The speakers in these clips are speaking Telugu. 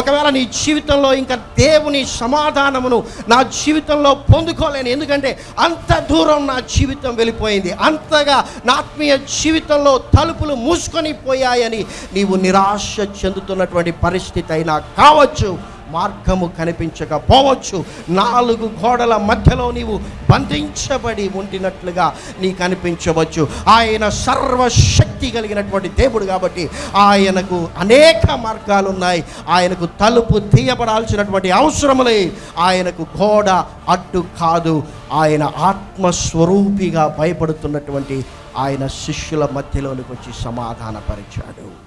ఒకవేళ నీ జీవితంలో ఇంకా దేవుని సమాధానమును నా జీవితంలో పొందుకోలేను. ఎందుకంటే అంత దూరం నా జీవితం వెళ్ళిపోయింది. అంతగా నా ఆత్మీయ జీవితంలో తలుపులు మూసుకొని పోయాయని నీవు నిరాశ చెందుతున్నటువంటి పరిస్థితి అయినా కావచ్చు. మార్గము కనిపించకపోవచ్చు. నాలుగు గోడల మధ్యలో నీవు బంధించబడి ఉండినట్లుగా నీ కనిపించవచ్చు. ఆయన సర్వశక్తి కలిగినటువంటి దేవుడు కాబట్టి ఆయనకు అనేక మార్గాలు ఉన్నాయి ఆయనకు తలుపు తీయబడాల్సినటువంటి అవసరములే. ఆయనకు గోడ అడ్డు కాదు. ఆయన ఆత్మస్వరూపిగా భయపడుతున్నటువంటి ఆయన శిష్యుల మధ్యలోనికి వచ్చి సమాధానపరిచాడు.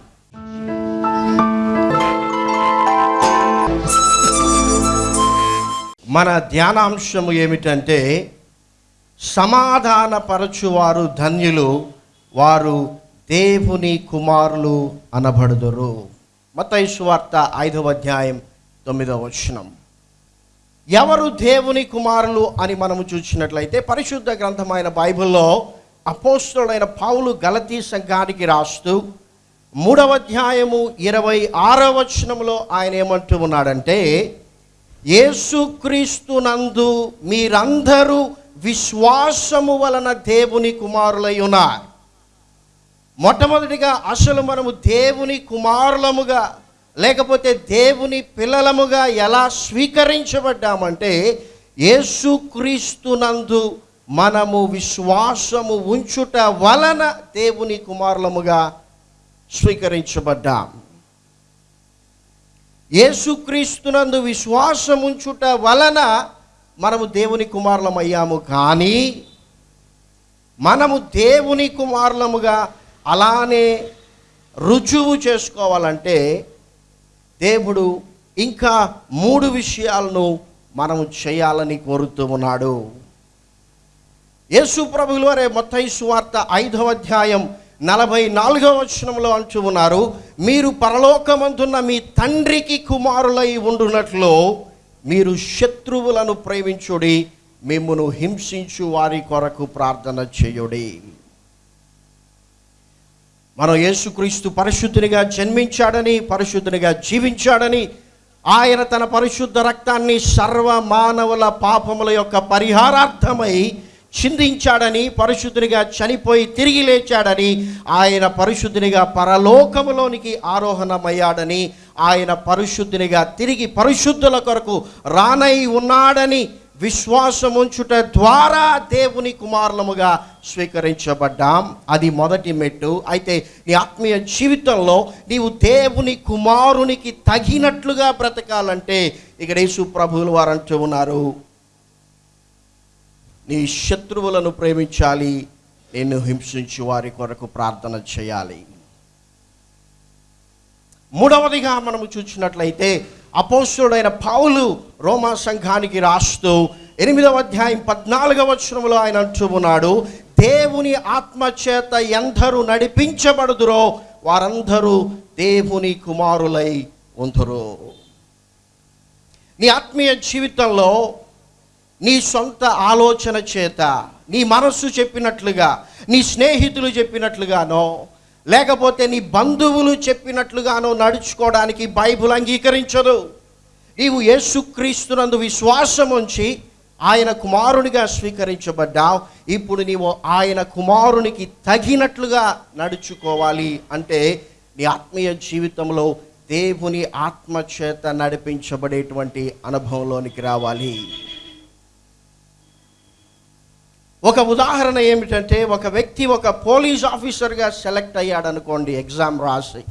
మన ధ్యానాంశము ఏమిటంటే సమాధానపరచువారు ధన్యులు వారు దేవుని కుమారులు అనబడుదురు. మతైశ్వార్త ఐదవ అధ్యాయం తొమ్మిదవ వచనం. ఎవరు దేవుని కుమారులు అని మనము చూసినట్లయితే పరిశుద్ధ గ్రంథమైన బైబిల్లో అపోస్తుడైన పావులు గలతీ సంఘానికి రాస్తూ మూడవ అధ్యాయము ఇరవై ఆరవ వచనంలో ఆయన ఏమంటూ ఉన్నాడంటే యేసుక్రీస్తునందు మీరందరూ విశ్వాసము వలన దేవుని కుమారులై ఉన్నారు మొట్టమొదటిగా అసలు మనము దేవుని కుమారులముగా లేకపోతే దేవుని పిల్లలముగా ఎలా స్వీకరించబడ్డామంటే యేసుక్రీస్తునందు మనము విశ్వాసము ఉంచుట వలన దేవుని కుమారులముగా స్వీకరించబడ్డాం. యేసుక్రీస్తునందు విశ్వాసం ఉంచుట వలన మనము దేవుని కుమారులమయ్యాము. కానీ మనము దేవుని కుమారులముగా అలానే రుజువు చేసుకోవాలంటే దేవుడు ఇంకా మూడు విషయాలను మనము చేయాలని కోరుతూ ఉన్నాడు. యేసు ప్రభులు వారే మొత్తయి సువార్త ఐదవ అధ్యాయం నలభై నాలుగవ వచనంలో అంటూ ఉన్నారు మీరు పరలోకమందున్న మీ తండ్రికి కుమారులై ఉండునట్లు మీరు శత్రువులను ప్రేమించుడి మిమ్మును హింసించు వారి కొరకు ప్రార్థన చేయుడి. మనం యేసుక్రీస్తు పరిశుద్ధునిగా జన్మించాడని పరిశుద్ధునిగా జీవించాడని ఆయన తన పరిశుద్ధ రక్తాన్ని సర్వ మానవుల పాపముల యొక్క పరిహారార్థమై చిందించాడని పరిశుద్ధునిగా చనిపోయి తిరిగి లేచాడని ఆయన పరిశుద్ధునిగా పరలోకములోనికి ఆరోహణమయ్యాడని ఆయన పరిశుద్ధునిగా తిరిగి పరిశుద్ధుల కొరకు రానై ఉన్నాడని విశ్వాసం ఉంచుట ద్వారా దేవుని కుమారులముగా స్వీకరించబడ్డాం. అది మొదటి మెట్టు. అయితే నీ ఆత్మీయ జీవితంలో నీవు దేవుని కుమారునికి తగినట్లుగా బ్రతకాలంటే ఇక్కడ యేసు ప్రభువులు వారు అంటూ ఉన్నారు. నీ శత్రువులను ప్రేమించాలి. నిన్ను హింసించి వారి కొరకు ప్రార్థన చేయాలి. మూడవదిగా మనము చూసినట్లయితే అపోస్తుడైన పావులు రోమా సంఘానికి రాస్తూ ఎనిమిదవ అధ్యాయం పద్నాలుగవ వచనంలో ఆయన అంటూ ఉన్నాడు దేవుని ఆత్మచేత ఎందరూ నడిపించబడుదురో వారందరూ దేవుని కుమారులై ఉందరు. నీ ఆత్మీయ జీవితంలో నీ సొంత ఆలోచన చేత నీ మనస్సు చెప్పినట్లుగా నీ స్నేహితులు చెప్పినట్లుగానో లేకపోతే నీ బంధువులు చెప్పినట్లుగానో నడుచుకోవడానికి బైబుల్ అంగీకరించదు. నీవు యేసుక్రీస్తునందు విశ్వాసం ఉంచి ఆయన కుమారునిగా స్వీకరించబడ్డావు. ఇప్పుడు నీవు ఆయన కుమారునికి తగినట్లుగా నడుచుకోవాలి అంటే నీ ఆత్మీయ జీవితంలో దేవుని ఆత్మ చేత నడిపించబడేటువంటి అనుభవంలోనికి రావాలి. ఒక ఉదాహరణ ఏమిటంటే ఒక వ్యక్తి ఒక పోలీస్ ఆఫీసర్గా సెలెక్ట్ అయ్యాడు అనుకోండి ఎగ్జామ్ రాసి.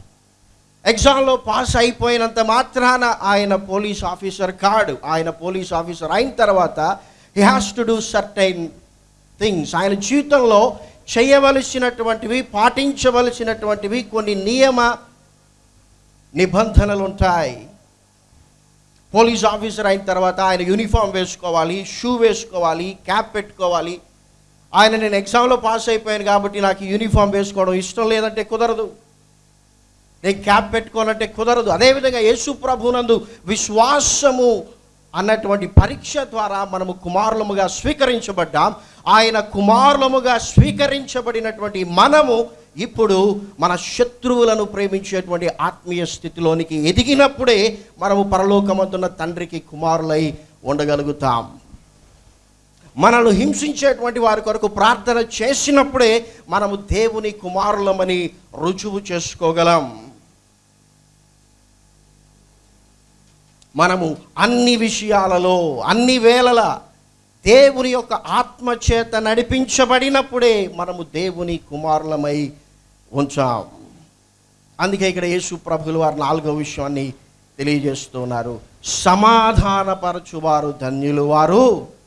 ఎగ్జామ్లో పాస్ అయిపోయినంత మాత్రాన ఆయన పోలీస్ ఆఫీసర్ కాడు. ఆయన పోలీస్ ఆఫీసర్ అయిన తర్వాత he has to do certain things ఆయన జీవితంలో చేయవలసినటువంటివి పాటించవలసినటువంటివి కొన్ని నియమ నిబంధనలు ఉంటాయి పోలీస్ ఆఫీసర్ అయిన తర్వాత ఆయన యూనిఫామ్ వేసుకోవాలి షూ వేసుకోవాలి క్యాప్ పెట్టుకోవాలి ఆయన నేను ఎగ్జామ్లో పాస్ అయిపోయాను కాబట్టి నాకు యూనిఫామ్ వేసుకోవడం ఇష్టం లేదంటే కుదరదు. నేను క్యాప్ పెట్టుకోనంటే కుదరదు. అదేవిధంగా యేసు ప్రభునందు విశ్వాసము అన్నటువంటి పరీక్ష ద్వారా మనము కుమారులముగా స్వీకరించబడ్డాం. ఆయన కుమారులముగా స్వీకరించబడినటువంటి మనము ఇప్పుడు మన శత్రువులను ప్రేమించేటువంటి ఆత్మీయ స్థితిలోనికి ఎదిగినప్పుడే మనము పరలోకమంతున్న తండ్రికి కుమారులై ఉండగలుగుతాం. మనల్ని హింసించేటువంటి వారి కొరకు ప్రార్థన చేసినప్పుడే మనము దేవుని కుమారులమని రుజువు చేసుకోగలం. మనము అన్ని విషయాలలో అన్ని వేళల దేవుని యొక్క ఆత్మ చేత నడిపించబడినప్పుడే మనము దేవుని కుమారులమై ఉంచాం. అందుకే ఇక్కడ యేసు ప్రభులు వారు నాలుగో విషయాన్ని తెలియజేస్తున్నారు. సమాధానపరచువారు ధన్యులు వారు.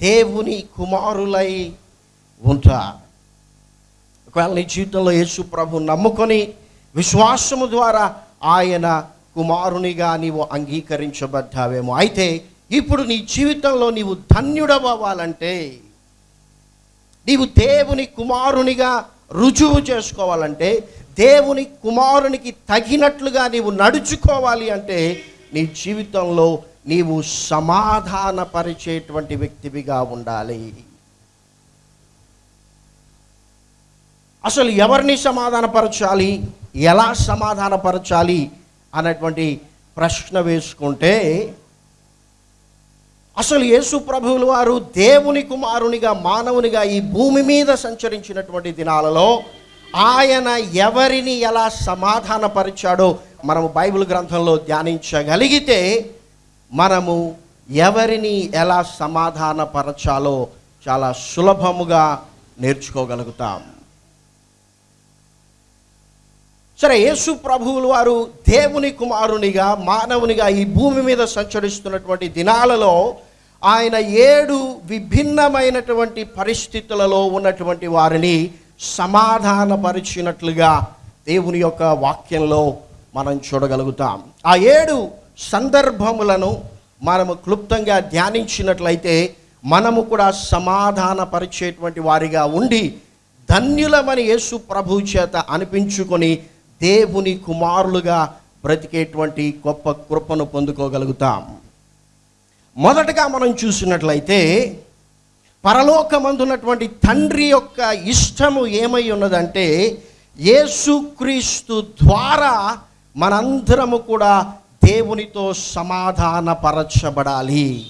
దేవుని కుమారులై ఉంటారు. ఒకవేళ నీ జీవితంలో యేసు ప్రభు నమ్ముకొని విశ్వాసము ద్వారా ఆయన కుమారునిగా నీవు అంగీకరించబడ్డావేమో. అయితే ఇప్పుడు నీ జీవితంలో నీవు ధన్యుడవ్వాలంటే నీవు దేవుని కుమారునిగా రుజువు చేసుకోవాలంటే దేవుని కుమారునికి తగినట్లుగా నీవు నడుచుకోవాలి అంటే నీ జీవితంలో నీవు సమాధానపరిచేటువంటి వ్యక్తివిగా ఉండాలి. అసలు ఎవరిని సమాధానపరచాలి? ఎలా సమాధానపరచాలి? అనేటువంటి ప్రశ్న వేసుకుంటే అసలు యేసు ప్రభువులు వారు దేవుని కుమారునిగా మానవునిగా ఈ భూమి మీద సంచరించినటువంటి దినాలలో ఆయన ఎవరిని ఎలా సమాధానపరిచాడో మనము బైబిల్ గ్రంథంలో ధ్యానించగలిగితే మనము ఎవరిని ఎలా సమాధానపరచాలో చాలా సులభముగా నేర్చుకోగలుగుతాం. సరే యేసు ప్రభువులు వారు దేవుని కుమారునిగా మానవునిగా ఈ భూమి మీద సంచరిస్తున్నటువంటి దినాలలో ఆయన ఏడు విభిన్నమైనటువంటి పరిస్థితులలో ఉన్నటువంటి వారిని సమాధానపరిచినట్లుగా దేవుని యొక్క వాక్యంలో మనం చూడగలుగుతాం. ఆ ఏడు సందర్భములను మనము క్లుప్తంగా ధ్యానించినట్లయితే మనము కూడా సమాధానపరిచేటువంటి వారిగా ఉండి ధన్యులమని యేసు ప్రభు చేత అనిపించుకొని దేవుని కుమారులుగా బ్రతికేటువంటి గొప్ప కృపను పొందుకోగలుగుతాం. మొదటగా మనం చూసినట్లయితే పరలోకమందున్నటువంటి తండ్రి యొక్క ఇష్టము ఏమై ఉన్నదంటే యేసుక్రీస్తు ద్వారా మనందరము కూడా దేవునితో సమాధానపరచబడాలి.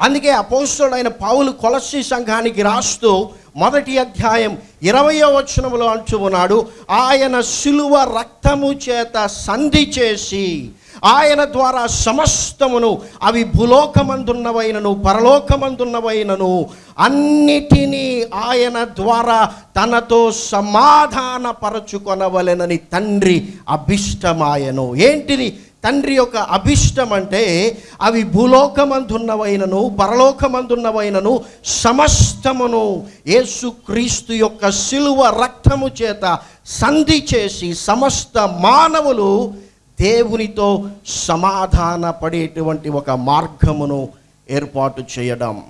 అందుకే అపోస్తుడైన పావులు కొలసి సంఘానికి రాస్తూ మొదటి అధ్యాయం ఇరవయో వచనంలో అంటూ ఉన్నాడు ఆయన శిలువ రక్తము చేత సంధి చేసి ఆయన ద్వారా సమస్తమును అవి భూలోకమందున్నవైనను పరలోకమందున్నవైనను అన్నిటినీ ఆయన ద్వారా తనతో సమాధానపరచుకొనవలెనని తండ్రి అభిష్టమాయను. ఏంటిది? తండ్రి యొక్క అభిష్టం అంటే అవి భూలోకమందున్నవైనను పరలోకమందున్నవైనను సమస్తమును యేసుక్రీస్తు యొక్క శిలువ రక్తము చేత సంధి చేసి సమస్త మానవులు దేవునితో సమాధాన పడేటువంటి ఒక మార్గమును ఏర్పాటు చేయడం.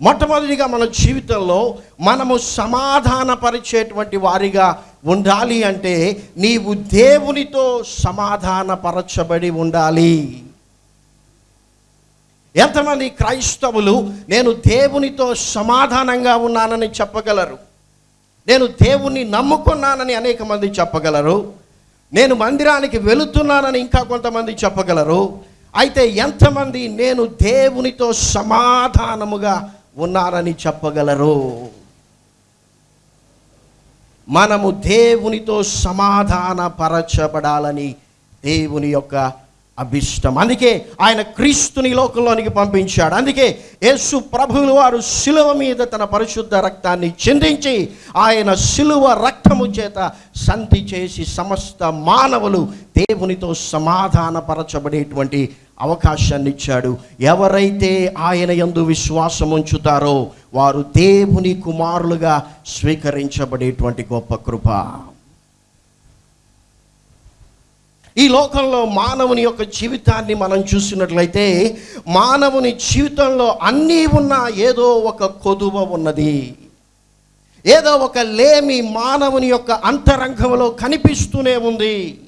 మొట్టమొదటిగా మన జీవితంలో మనము సమాధానపరిచేటువంటి వారిగా ఉండాలి అంటే నీవు దేవునితో సమాధానపరచబడి ఉండాలి. ఎంతమంది క్రైస్తవులు నేను దేవునితో సమాధానంగా ఉన్నానని చెప్పగలరు? నేను దేవుణ్ణి నమ్ముకున్నానని అనేక మంది చెప్పగలరు? నేను మందిరానికి వెళుతున్నానని ఇంకా కొంతమంది చెప్పగలరు. అయితే ఎంతమంది నేను దేవునితో సమాధానముగా ఉన్నానని చెప్పగలరు? మనము దేవునితో సమాధానపరచబడాలని దేవుని యొక్క అభిష్టం. అందుకే ఆయన క్రీస్తుని లోకంలోనికి పంపించాడు. అందుకే యేసు ప్రభువులు వారు శిలువ మీద తన పరిశుద్ధ రక్తాన్ని చిందించి ఆయన శిలువ రక్తము చేత సంధి చేసి సమస్త మానవులు దేవునితో సమాధానపరచబడేటువంటి అవకాశాన్ని ఇచ్చాడు. ఎవరైతే ఆయన యందు విశ్వాసం ఉంచుతారో వారు దేవుని కుమారులుగా స్వీకరించబడేటువంటి గొప్ప కృప. ఈ లోకంలో మానవుని యొక్క జీవితాన్ని మనం చూసినట్లయితే మానవుని జీవితంలో అన్నీ ఉన్నా ఏదో ఒక కొదువ ఉన్నది. ఏదో ఒక లేమి మానవుని యొక్క అంతరంగంలో కనిపిస్తూనే ఉంది.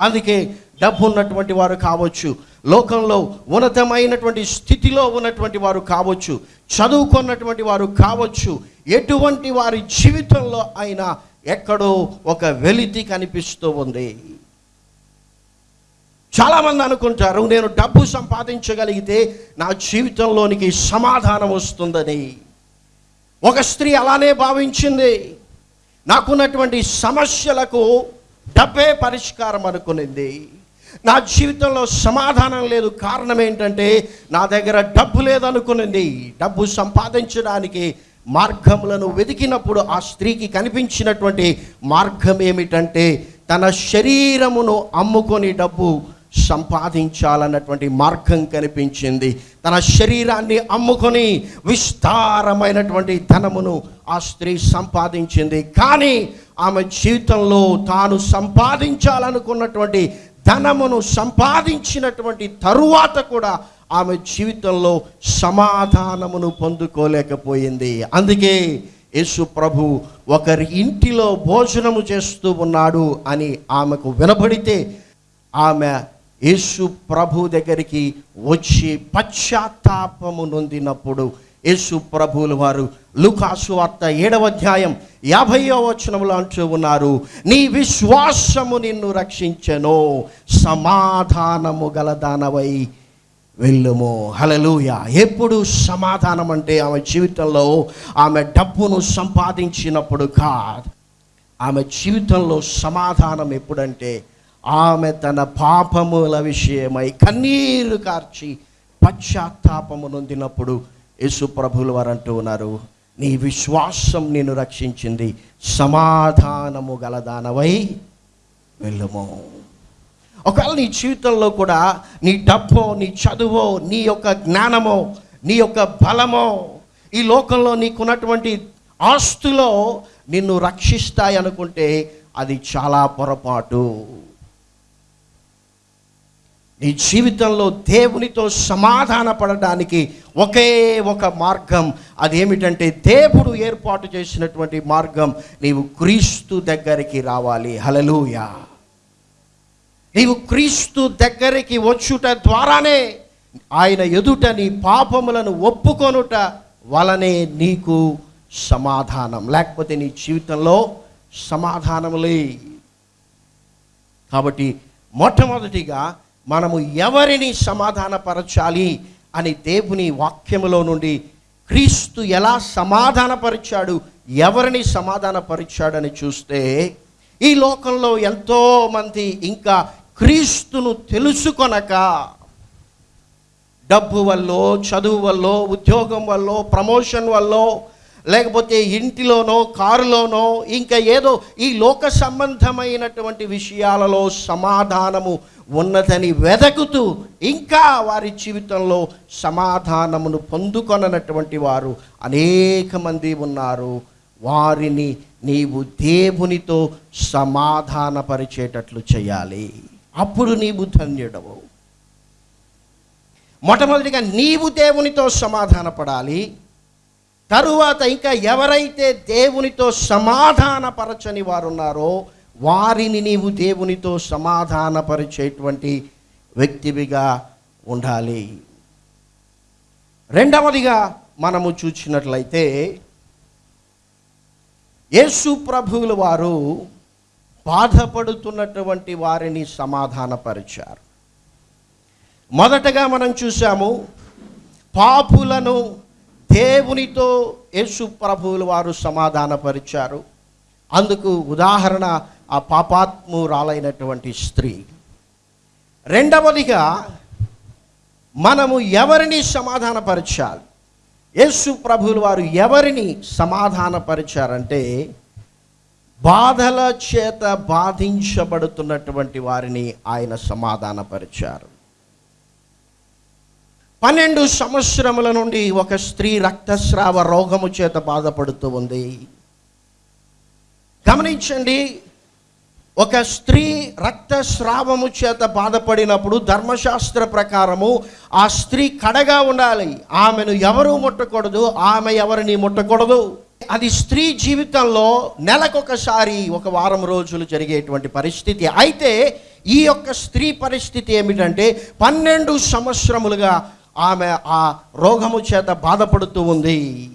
అందుకే డబ్బు ఉన్నటువంటి వారు కావచ్చు లోకంలో ఉన్నతమైనటువంటి స్థితిలో ఉన్నటువంటి వారు కావచ్చు చదువుకున్నటువంటి వారు కావచ్చు ఎటువంటి వారి జీవితంలో అయినా ఎక్కడో ఒక వెలితి కనిపిస్తూ ఉంది. చాలామంది అనుకుంటారు నేను డబ్బు సంపాదించగలిగితే నా జీవితంలోనికి సమాధానం వస్తుందని. ఒక స్త్రీ అలానే భావించింది. నాకున్నటువంటి సమస్యలకు డబ్బే పరిష్కారం అనుకునింది. నా జీవితంలో సమాధానం లేదు కారణం ఏంటంటే నా దగ్గర డబ్బు లేదనుకునింది. డబ్బు సంపాదించడానికి మార్గములను వెతికినప్పుడు ఆ స్త్రీకి కనిపించినటువంటి మార్గం ఏమిటంటే తన శరీరమును అమ్ముకొని డబ్బు సంపాదించాలన్నటువంటి మార్గం కనిపించింది. తన శరీరాన్ని అమ్ముకొని విస్తారమైనటువంటి ధనమును ఆ స్త్రీ సంపాదించింది. కానీ ఆమె జీవితంలో తాను సంపాదించాలనుకున్నటువంటి ధనమును సంపాదించినటువంటి తరువాత కూడా ఆమె జీవితంలో సమాధానమును పొందుకోలేకపోయింది. అందుకే యేసు ప్రభు ఒకరి ఇంటిలో భోజనము చేస్తూ ఉన్నాడు అని ఆమెకు వినబడితే ఆమె యేసు ప్రభు దగ్గరికి వచ్చి పశ్చాత్తాపము నొందినప్పుడు యేసు ప్రభువుల వారు లుకాసు వార్త ఏడవ అధ్యాయం యాభైవ వచనంలో అంటూ ఉన్నారు నీ విశ్వాసము నిన్ను రక్షించను సమాధానము గలదానవై వెళ్ళుము. హలలుయ ఎప్పుడు సమాధానం అంటే ఆమె జీవితంలో ఆమె డబ్బును సంపాదించినప్పుడు కాదు. ఆమె జీవితంలో సమాధానం ఎప్పుడంటే ఆమె తన పాపముల విషయమై కన్నీరు కార్చి పశ్చాత్తాపము నొందినప్పుడు యేసు ప్రభులు వారు అంటూ ఉన్నారు నీ విశ్వాసం నిన్ను రక్షించింది సమాధానము గలదానవై వెళ్ళము. ఒకవేళ నీ జీవితంలో కూడా నీ డబ్బో నీ చదువో నీ యొక్క జ్ఞానమో నీ యొక్క బలమో ఈ లోకంలో నీకున్నటువంటి ఆస్తులో నిన్ను రక్షిస్తాయి అనుకుంటే అది చాలా పొరపాటు. నీ జీవితంలో దేవునితో సమాధాన పడడానికి ఒకే ఒక మార్గం. అదేమిటంటే దేవుడు ఏర్పాటు చేసినటువంటి మార్గం నీవు క్రీస్తు దగ్గరికి రావాలి. హలలుయా నీవు క్రీస్తు దగ్గరికి వచ్చుట ద్వారానే ఆయన ఎదుట నీ పాపములను ఒప్పుకొనుట వలనే నీకు సమాధానం. లేకపోతే నీ జీవితంలో సమాధానములే. కాబట్టి మొట్టమొదటిగా మనము ఎవరిని సమాధానపరచాలి అని దేవుని వాక్యములో నుండి క్రీస్తు ఎలా సమాధానపరిచాడు ఎవరిని సమాధానపరిచాడని చూస్తే ఈ లోకంలో ఎంతోమంది ఇంకా క్రీస్తును తెలుసుకొనక డబ్బు వల్ల చదువు వల్ల ఉద్యోగం వల్ల ప్రమోషన్ వల్ల లేకపోతే ఇంటిలోనో కారులోనో ఇంకా ఏదో ఈ లోక సంబంధమైనటువంటి విషయాలలో సమాధానము ఉన్నదని వెదకుతూ ఇంకా వారి జీవితంలో సమాధానమును పొందుకొననటువంటి వారు అనేక మంది ఉన్నారు. వారిని నీవు దేవునితో సమాధానపరిచేటట్లు చేయాలి. అప్పుడు నీవు ధన్యుడవు. మొట్టమొదటిగా నీవు దేవునితో సమాధానపడాలి. తరువాత ఇంకా ఎవరైతే దేవునితో సమాధానపరచని వారు ఉన్నారో వారిని నీవు దేవునితో సమాధానపరిచేటువంటి వ్యక్తివిగా ఉండాలి. రెండవదిగా మనము చూసినట్లయితే యేసు ప్రభువుల వారు బాధపడుతున్నటువంటి వారిని సమాధానపరిచారు. మొదటగా మనం చూసాము పాపులను దేవునితో యేసు ప్రభువుల వారు సమాధానపరిచారు. అందుకు ఉదాహరణ ఆ పాపాత్మురాలైనటువంటి స్త్రీ. రెండవదిగా మనము ఎవరిని సమాధానపరచాలి? యేసు ప్రభువుల వారు ఎవరిని సమాధానపరిచారంటే బాధల చేత బాధించబడుతున్నటువంటి వారిని ఆయన సమాధానపరిచారు. పన్నెండు సంవత్సరముల నుండి ఒక స్త్రీ రక్తస్రావ రోగము చేత బాధపడుతూ ఉంది. గమనించండి ఒక స్త్రీ రక్తస్రావము చేత బాధపడినప్పుడు ధర్మశాస్త్ర ప్రకారము ఆ స్త్రీ కడగా ఉండాలి. ఆమెను ఎవరు ముట్టకూడదు ఆమె ఎవరిని ముట్టకూడదు. అది స్త్రీ జీవితంలో నెలకొకసారి ఒక వారం రోజులు జరిగేటువంటి పరిస్థితి. అయితే ఈ యొక్క స్త్రీ పరిస్థితి ఏమిటంటే పన్నెండు సంవత్సరములుగా ఆమె ఆ రోగము చేత బాధపడుతూ ఉంది.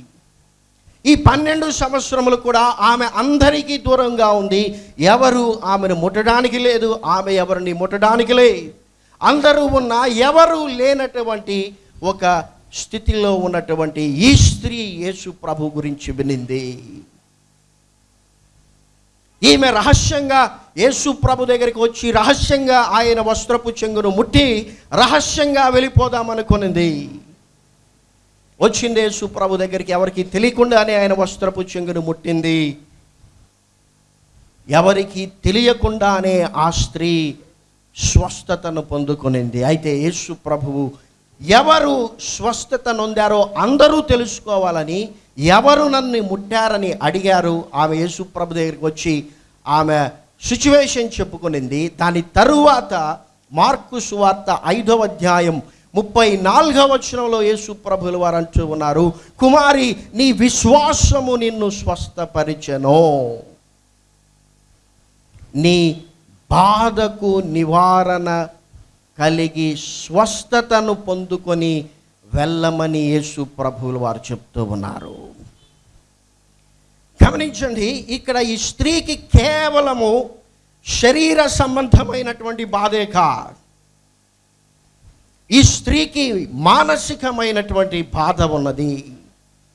ఈ పన్నెండు సంవత్సరములు కూడా ఆమె అందరికీ దూరంగా ఉంది. ఎవరు ఆమెను ముట్టడానికి లేదు ఆమె ఎవరిని ముట్టడానికి లేదు. అందరూ ఉన్న ఎవరు లేనటువంటి ఒక స్థితిలో ఉన్నటువంటి ఈ స్త్రీ యేసు ప్రభు గురించి వినింది. ఈమె రహస్యంగా యేసు ప్రభు దగ్గరికి వచ్చి రహస్యంగా ఆయన వస్త్రపు చెంగును ముట్టి రహస్యంగా వెళ్ళిపోదామనుకునింది. వచ్చింది యేసు ప్రభు దగ్గరికి ఎవరికి తెలియకుండానే ఆయన వస్త్రపు చెంగును ముట్టింది. ఎవరికి తెలియకుండానే ఆ స్త్రీ స్వస్థతను పొందుకునింది. అయితే యేసు ప్రభువు ఎవరు స్వస్థత నొందారో అందరూ తెలుసుకోవాలని ఎవరు నన్ను ముట్టారని అడిగారు. ఆమె యేసు ప్రభు దగ్గరికి వచ్చి ఆమె సిచ్యువేషన్ చెప్పుకునింది. దాని తరువాత మార్కు సువార్త ఐదవ అధ్యాయం ముప్పై నాలుగవ వచనంలో యేసు ప్రభులు వారు అంటూ ఉన్నారు. కుమారి నీ విశ్వాసము నిన్ను స్వస్థపరిచెను. నీ బాధకు నివారణ కలిగి స్వస్థతను పొందుకొని వెళ్ళమని యేసు ప్రభువులు వారు చెప్తూ ఉన్నారు. గమనించండి ఇక్కడ ఈ స్త్రీకి కేవలము శరీర సంబంధమైనటువంటి బాధే కాదు. ఈ స్త్రీకి మానసికమైనటువంటి బాధ ఉన్నది.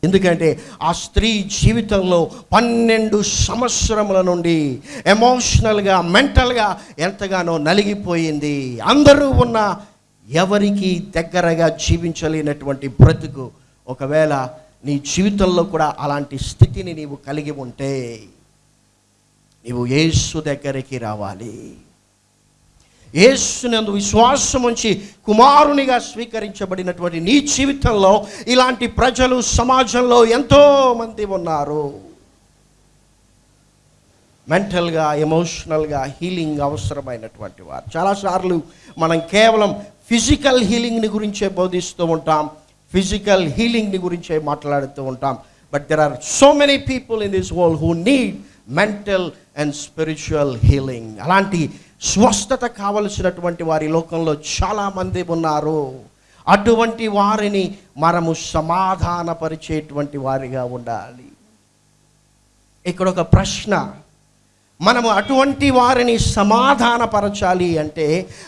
ఎందుకంటే ఆ స్త్రీ జీవితంలో పన్నెండు సంవత్సరముల నుండి ఎమోషనల్గా మెంటల్గా ఎంతగానో నలిగిపోయింది. అందరూ ఉన్న ఎవరికి దగ్గరగా జీవించలేనటువంటి బ్రతుకు. ఒకవేళ నీ జీవితంలో కూడా అలాంటి స్థితిని నీవు కలిగి ఉంటే నీవు యేసు దగ్గరికి రావాలి. యేసునందు విశ్వాసం ఉంచి కుమారునిగా స్వీకరించబడినటువంటి నీ జీవితంలో ఇలాంటి ప్రజలు సమాజంలో ఎంతోమంది ఉన్నారు. మెంటల్గా ఎమోషనల్గా హీలింగ్ అవసరమైనటువంటి వారు. చాలాసార్లు మనం కేవలం ఫిజికల్ హీలింగ్ని గురించే బోధిస్తూ ఉంటాం. ఫిజికల్ హీలింగ్ని గురించే మాట్లాడుతూ ఉంటాం. But there are so many people in this world who need mental and spiritual healing అలాంటి స్వస్థత కావలసినటువంటి వారి లోకంలో చాలామంది ఉన్నారు. అటువంటి వారిని మనము సమాధానపరిచేటువంటి వారిగా ఉండాలి. ఇక్కడ ఒక ప్రశ్న మనము అటువంటి వారిని సమాధానపరచాలి అంటే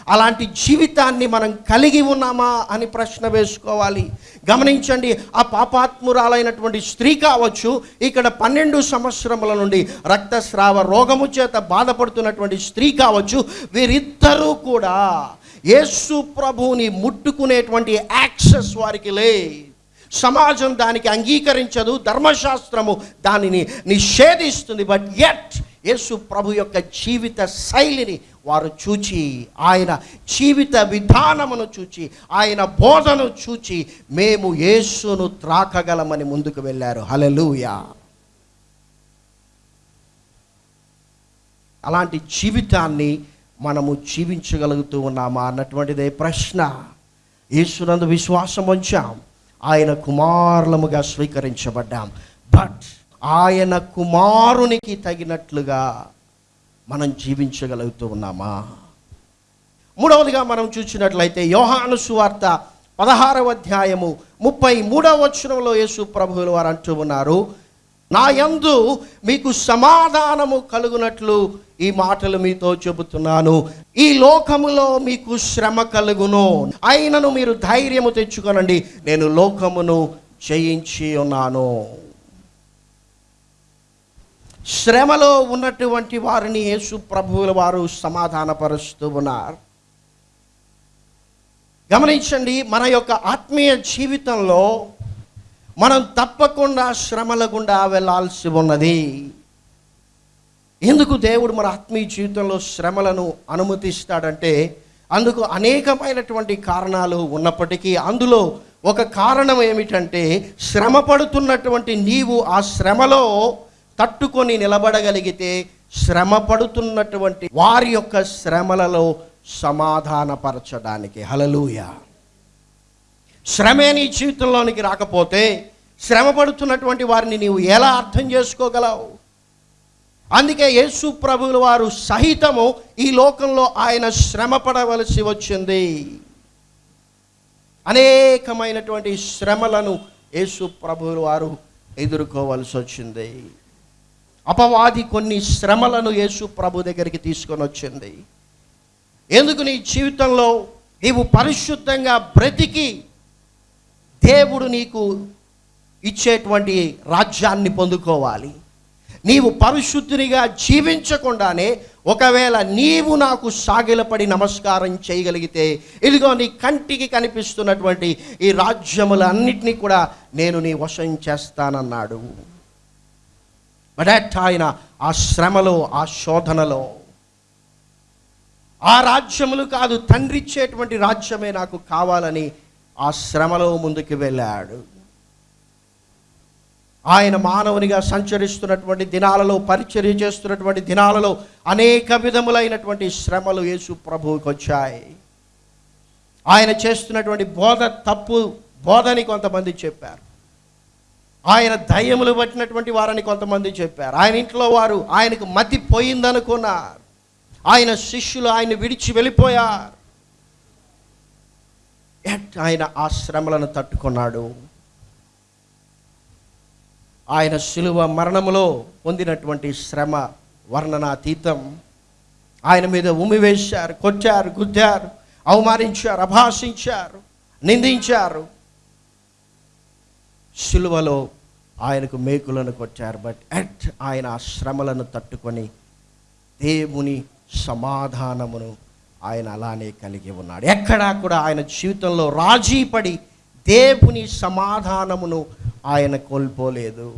అలాంటి జీవితాన్ని మనం కలిగి ఉన్నామా అని ప్రశ్న వేసుకోవాలి. గమనించండి ఆ పాపాత్మురాలైనటువంటి స్త్రీ కావచ్చు ఇక్కడ పన్నెండు సంవత్సరముల నుండి రక్తస్రావ రోగము చేత బాధపడుతున్నటువంటి స్త్రీ కావచ్చు వీరిద్దరూ కూడా యేసు ప్రభువుని ముట్టుకునేటువంటి యాక్సెస్ వారికి లే. సమాజం దానికి అంగీకరించదు ధర్మశాస్త్రము దానిని నిషేధిస్తుంది బట్ ఎట్ యేసు ప్రభు యొక్క జీవిత శైలిని వారు చూచి ఆయన జీవిత విధానమును చూచి ఆయన బోధను చూచి మేము యేసును త్రాకగలమని ముందుకు వెళ్ళారు. హలలుయా అలాంటి జీవితాన్ని మనము జీవించగలుగుతూ ఉన్నామా అన్నటువంటిదే ప్రశ్న. యేసునందు విశ్వాసం ఉంచాం ఆయన కుమారులముగా స్వీకరించబడ్డాం. బట్ ఆయన కుమారునికి తగినట్లుగా మనం జీవించగలుగుతూ ఉన్నామా? మూడవదిగా మనం చూసినట్లయితే యోహాను సువార్త పదహారవ అధ్యాయము ముప్పై మూడవ వచనంలో యేసు ప్రభువులు వారు అంటూ ఉన్నారు నా యందు మీకు సమాధానము కలుగునట్లు ఈ మాటలు మీతో చెబుతున్నాను. ఈ లోకములో మీకు శ్రమ కలుగును. అయినను మీరు ధైర్యము తెచ్చుకొనండి. నేను లోకమును జయించి ఉన్నాను. శ్రమలో ఉన్నటువంటి వారిని యేసు ప్రభువుల వారు సమాధానపరుస్తూ ఉన్నారు. గమనించండి మన యొక్క ఆత్మీయ జీవితంలో మనం తప్పకుండా శ్రమల గుండా వెళ్ళాల్సి ఉన్నది. ఎందుకు దేవుడు మన ఆత్మీయ జీవితంలో శ్రమలను అనుమతిస్తాడంటే అందుకు అనేకమైనటువంటి కారణాలు ఉన్నప్పటికీ అందులో ఒక కారణం ఏమిటంటే శ్రమ పడుతున్నటువంటి నీవు ఆ శ్రమలో తట్టుకొని నిలబడగలిగితే శ్రమ పడుతున్నటువంటి వారి యొక్క శ్రమలలో సమాధానపరచడానికి. హలలుయ శ్రమే నీ జీవితంలోనికి రాకపోతే శ్రమ పడుతున్నటువంటి వారిని నీవు ఎలా అర్థం చేసుకోగలవు? అందుకే యేసు ప్రభువుల వారు సహితము ఈ లోకంలో ఆయన శ్రమ పడవలసి వచ్చింది. అనేకమైనటువంటి శ్రమలను యేసు ప్రభువుల వారు ఎదుర్కోవలసి వచ్చింది. అపవాది కొన్ని శ్రమలను యేసు ప్రభు దగ్గరికి తీసుకొని వచ్చింది. ఎందుకు నీ జీవితంలో నీవు పరిశుద్ధంగా బ్రతికి దేవుడు నీకు ఇచ్చేటువంటి రాజ్యాన్ని పొందుకోవాలి. నీవు పరిశుద్ధునిగా జీవించకుండానే ఒకవేళ నీవు నాకు సాగిలపడి నమస్కారం చేయగలిగితే ఇదిగో నీ కంటికి కనిపిస్తున్నటువంటి ఈ రాజ్యములన్నిటినీ కూడా నేను నీ వశం చేస్తానన్నాడు. బట్ ఆయన ఆ శ్రమలో ఆ శోధనలో. ఆ రాజ్యములు కాదు తండ్రి ఇచ్చేటువంటి రాజ్యమే నాకు కావాలని ఆ శ్రమలో ముందుకు వెళ్ళాడు. ఆయన మానవునిగా సంచరిస్తున్నటువంటి దినాలలో పరిచర్య చేస్తున్నటువంటి దినాలలో అనేక విధములైనటువంటి శ్రమలు యేసు ప్రభువుకి వచ్చాయి. ఆయన చేస్తున్నటువంటి బోధ తప్పు బోధని కొంతమంది చెప్పారు. ఆయన దయ్యములు పట్టినటువంటి వారని కొంతమంది చెప్పారు. ఆయన ఇంట్లో వారు ఆయనకు మతి పోయిందనుకున్నారు. ఆయన శిష్యులు ఆయన విడిచి వెళ్ళిపోయారు. ఎట్ ఆయన ఆ శ్రమలను తట్టుకున్నాడు. ఆయన శిలువ మరణములో పొందినటువంటి శ్రమ వర్ణనాతీతం. ఆయన మీద ఉమివేశారు కొట్టారు గుద్దారు అవమానించారు అభాషించారు నిందించారు. శిలువలో ఆయనకు మేకులను కొట్టారు. బట్ ఎట్ ఆయన ఆ శ్రమలను తట్టుకొని దేవుని సమాధానమును ఆయన అలానే కలిగి ఉన్నాడు. ఎక్కడా కూడా ఆయన జీవితంలో రాజీపడి దేవుని సమాధానమును ఆయన కోల్పోలేదు.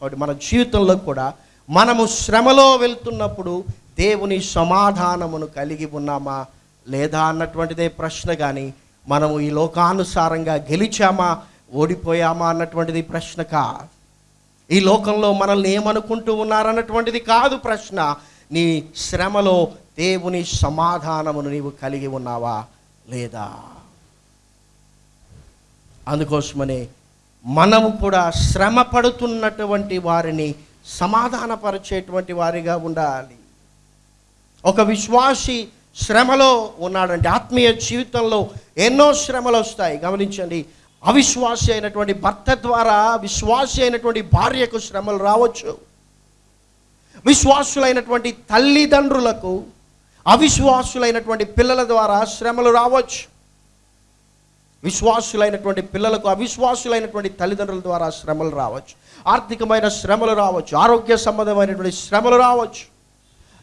కాబట్టి మన జీవితంలో కూడా మనము శ్రమలో వెళ్తున్నప్పుడు దేవుని సమాధానమును కలిగి ఉన్నామా లేదా అన్నటువంటిదే ప్రశ్న. కానీ మనము ఈ లోకానుసారంగా గెలిచామా ఓడిపోయామా అన్నటువంటిది ప్రశ్న కాదు. ఈ లోకంలో మనల్ని ఏమనుకుంటూ ఉన్నారన్నటువంటిది కాదు ప్రశ్న. నీ శ్రమలో దేవుని సమాధానమును నీవు కలిగి ఉన్నావా లేదా? అందుకోసమనే మనము కూడా శ్రమ పడుతున్నటువంటి వారిని సమాధానపరిచేటువంటి వారిగా ఉండాలి. ఒక విశ్వాసి శ్రమలో ఉన్నాడంటే ఆత్మీయ జీవితంలో ఎన్నో శ్రమలు వస్తాయి. గమనించండి అవిశ్వాసి అయినటువంటి భర్త ద్వారా విశ్వాసి అయినటువంటి భార్యకు శ్రమలు రావచ్చు. విశ్వాసులైనటువంటి తల్లిదండ్రులకు అవిశ్వాసులైనటువంటి పిల్లల ద్వారా శ్రమలు రావచ్చు. విశ్వాసులైనటువంటి పిల్లలకు అవిశ్వాసులైనటువంటి తల్లిదండ్రుల ద్వారా శ్రమలు రావచ్చు. ఆర్థికమైన శ్రమలు రావచ్చు. ఆరోగ్య సంబంధమైనటువంటి శ్రమలు రావచ్చు.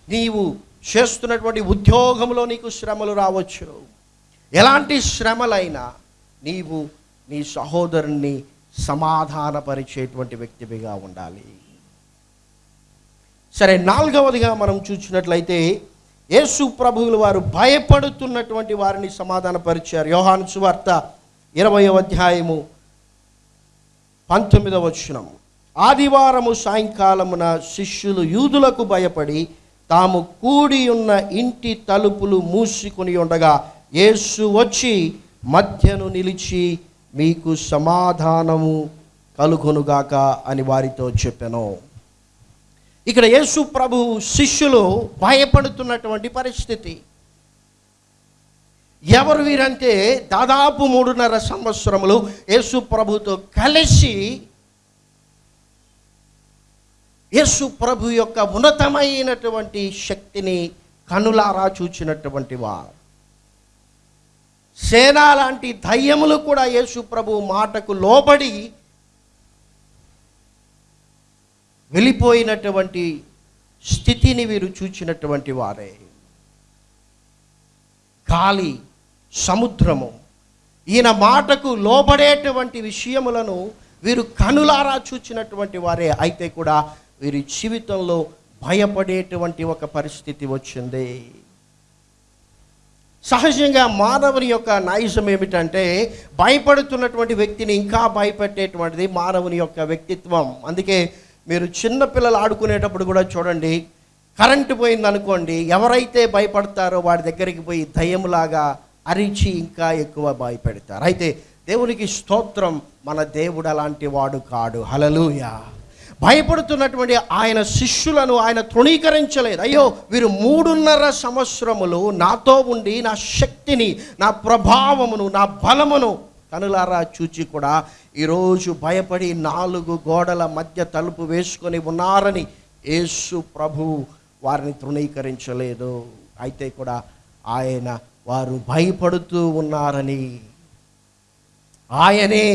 నీవు చేస్తున్నటువంటి ఉద్యోగంలో నీకు శ్రమలు రావచ్చు. ఎలాంటి శ్రమలైనా నీవు నీ సహోదరుణ్ణి సమాధానపరిచేటువంటి వ్యక్తివిగా ఉండాలి. సరే నాలుగవదిగా మనం చూసినట్లయితే యేసు ప్రభువులు వారు భయపడుతున్నటువంటి వారిని సమాధానపరిచారు. యోహాను సువార్త ఇరవయో అధ్యాయము పంతొమ్మిదవ వచనము ఆదివారము సాయంకాలమున శిష్యులు యూదులకు భయపడి తాము కూడి ఉన్న ఇంటి తలుపులు మూసుకుని ఉండగా యేసు వచ్చి మధ్యను నిలిచి మీకు సమాధానము కలుగునుగాక అని వారితో చెప్పాను. ఇక్కడ యేసు ప్రభు శిష్యులు భయపడుతున్నటువంటి పరిస్థితి. ఎవరు వీరంటే దాదాపు మూడున్నర సంవత్సరములు యేసు ప్రభుతో కలిసి యేసు ప్రభు యొక్క ఉన్నతమైనటువంటి శక్తిని కనులారా చూచినటువంటి వారు. సేన లాంటి దయ్యములు కూడా యేసు ప్రభు మాటకు లోబడి వెళ్ళిపోయినటువంటి స్థితిని వీరు చూచినటువంటి వారే. గాలి సముద్రము ఈయన మాటకు లోబడేటువంటి విషయములను వీరు కనులారా చూచినటువంటి వారే. అయితే కూడా వీరి జీవితంలో భయపడేటువంటి ఒక పరిస్థితి వచ్చింది. సహజంగా మానవుని యొక్క నాయుసం ఏమిటంటే భయపడుతున్నటువంటి వ్యక్తిని ఇంకా భయపెట్టేటువంటిది మానవుని యొక్క వ్యక్తిత్వం. అందుకే మీరు చిన్నపిల్లలు ఆడుకునేటప్పుడు కూడా చూడండి కరెంటు పోయిందనుకోండి ఎవరైతే భయపడతారో వాడి దగ్గరికి పోయి దయ్యంలాగా అరిచి ఇంకా ఎక్కువ భయపెడతారు. అయితే దేవునికి స్తోత్రం మన దేవుడు అలాంటి వాడు కాడు. హలలుయా భయపడుతున్నటువంటి ఆయన శిష్యులను ఆయన తృణీకరించలేదు. అయ్యో వీరు మూడున్నర సంవత్సరములు నాతో ఉండి నా శక్తిని నా ప్రభావమును నా బలమును కనులారా చూచి కూడా ఈరోజు భయపడి నాలుగు గోడల మధ్య తలుపు వేసుకొని ఉన్నారని యేసు ప్రభు వారిని తృణీకరించలేదు. అయితే కూడా ఆయన వారు భయపడుతూ ఉన్నారని ఆయనే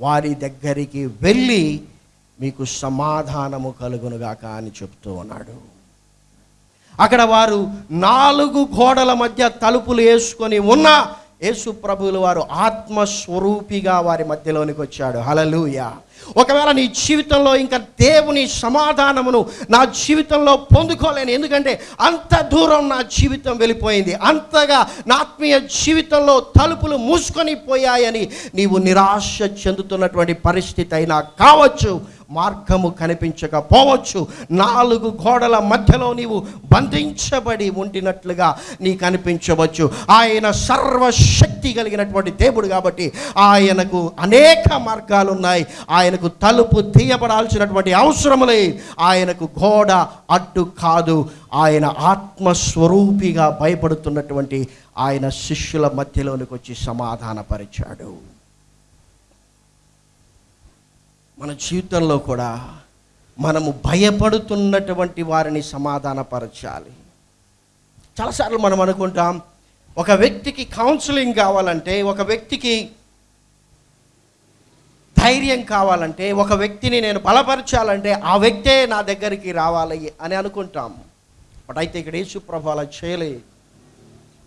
వారి దగ్గరికి వెళ్ళి మీకు సమాధానము కలుగునుగాక అని చెప్తూ ఉన్నాడు. అక్కడ వారు నాలుగు గోడల మధ్య తలుపులు వేసుకొని ఉన్న యేసు ప్రభువులు వారు ఆత్మస్వరూపిగా వారి మధ్యలోనికి వచ్చాడు. హలలుయ ఒకవేళ నీ జీవితంలో ఇంకా దేవుని సమాధానమును నా జీవితంలో పొందుకోలేను. ఎందుకంటే అంత దూరం నా జీవితం వెళ్ళిపోయింది. అంతగా నా ఆత్మీయ జీవితంలో తలుపులు మూసుకొని పోయాయని నీవు నిరాశ చెందుతున్నటువంటి పరిస్థితి అయినా కావచ్చు. మార్గము కనిపించకపోవచ్చు. నాలుగు గోడల మధ్యలో నీవు బంధించబడి ఉండినట్లుగా నీ కనిపించవచ్చు ఆయన సర్వశక్తి కలిగినటువంటి దేవుడు కాబట్టి ఆయనకు అనేక మార్గాలు ఉన్నాయి ఆయనకు తలుపు తీయబడాల్సినటువంటి అవసరం లేదు ఆయనకు గోడ అడ్డు కాదు. ఆయన ఆత్మస్వరూపిగా భయపడుతున్నటువంటి ఆయన శిష్యుల మధ్యలోనికి వచ్చి సమాధానపరిచాడు. మన జీవితంలో కూడా మనము భయపడుతున్నటువంటి వారిని సమాధానపరచాలి. చాలాసార్లు మనం అనుకుంటాం ఒక వ్యక్తికి కౌన్సిలింగ్ కావాలంటే ఒక వ్యక్తికి ధైర్యం కావాలంటే ఒక వ్యక్తిని నేను బలపరచాలంటే ఆ వ్యక్తే నా దగ్గరికి రావాలి అని అనుకుంటాం. బట్ అయితే ఇక్కడ యేసు అలా చేయలేదు